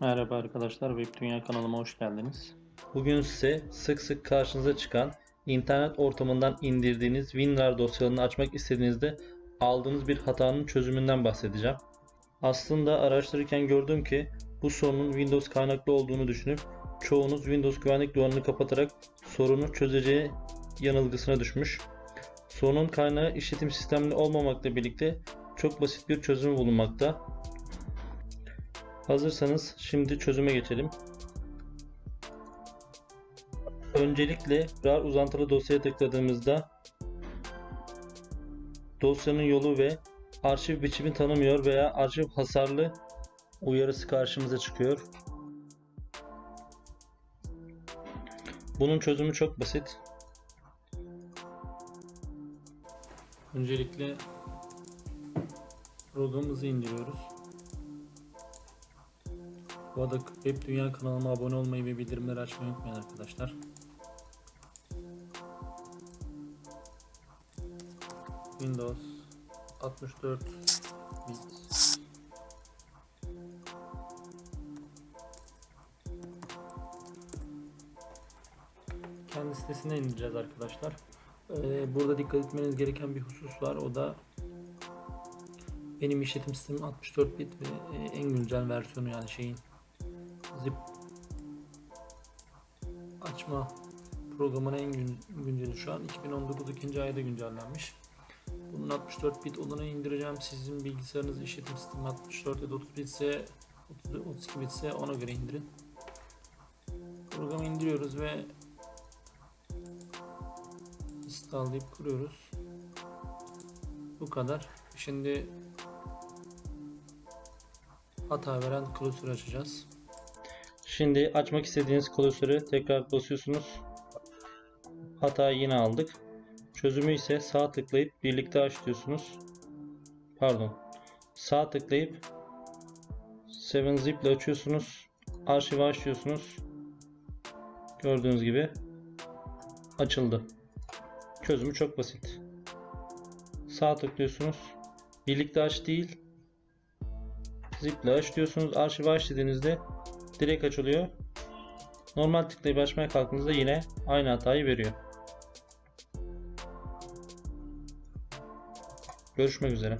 Merhaba arkadaşlar, Web Dünya kanalıma hoş geldiniz. Bugün size sık sık karşınıza çıkan internet ortamından indirdiğiniz WinRAR dosyalarını açmak istediğinizde aldığınız bir hatanın çözümünden bahsedeceğim. Aslında araştırırken gördüm ki bu sorunun Windows kaynaklı olduğunu düşünüp çoğunuz Windows güvenlik duvarını kapatarak sorunu çözeceği yanılgısına düşmüş. Sorunun kaynağı işletim sistemli olmamakla birlikte çok basit bir çözümü bulunmakta. Hazırsanız şimdi çözüme geçelim. Öncelikle RAR uzantılı dosyaya tıkladığımızda dosyanın yolu ve arşiv biçimi tanımıyor veya arşiv hasarlı uyarısı karşımıza çıkıyor. Bunun çözümü çok basit. Öncelikle programımızı indiriyoruz. Bu arada Web Dünya kanalıma abone olmayı ve bildirimleri açmayı unutmayın arkadaşlar. Windows 64 bit kendi sitesine indireceğiz arkadaşlar. Ee, burada dikkat etmeniz gereken bir husus var. O da benim işletim sistemim 64 bit ve e, en güncel versiyonu yani şeyin zip açma programının en gün, günceli şu an 2019 ikinci ayda güncellenmiş. Bunun 64 bit olanı indireceğim. Sizin bilgisayarınız işletim sistemi 64 ya da 30 bitse 30, 32 bitse ona göre indirin. Programı indiriyoruz ve installlayıp kuruyoruz. Bu kadar. Şimdi hata veren klasörü açacağız. Şimdi açmak istediğiniz klasörü tekrar basıyorsunuz. Hatayı yine aldık. Çözümü ise sağ tıklayıp birlikte aç diyorsunuz. Pardon. Sağ tıklayıp 7zip ile açıyorsunuz. Arşivi aç diyorsunuz. Gördüğünüz gibi açıldı. Çözümü çok basit. Sağ tıklıyorsunuz. Birlikte aç değil. Zip ile aç diyorsunuz. Arşivi aç dediğinizde direkt açılıyor. Normal tıklayıp açmaya kalktığınızda yine aynı hatayı veriyor. Görüşmek üzere.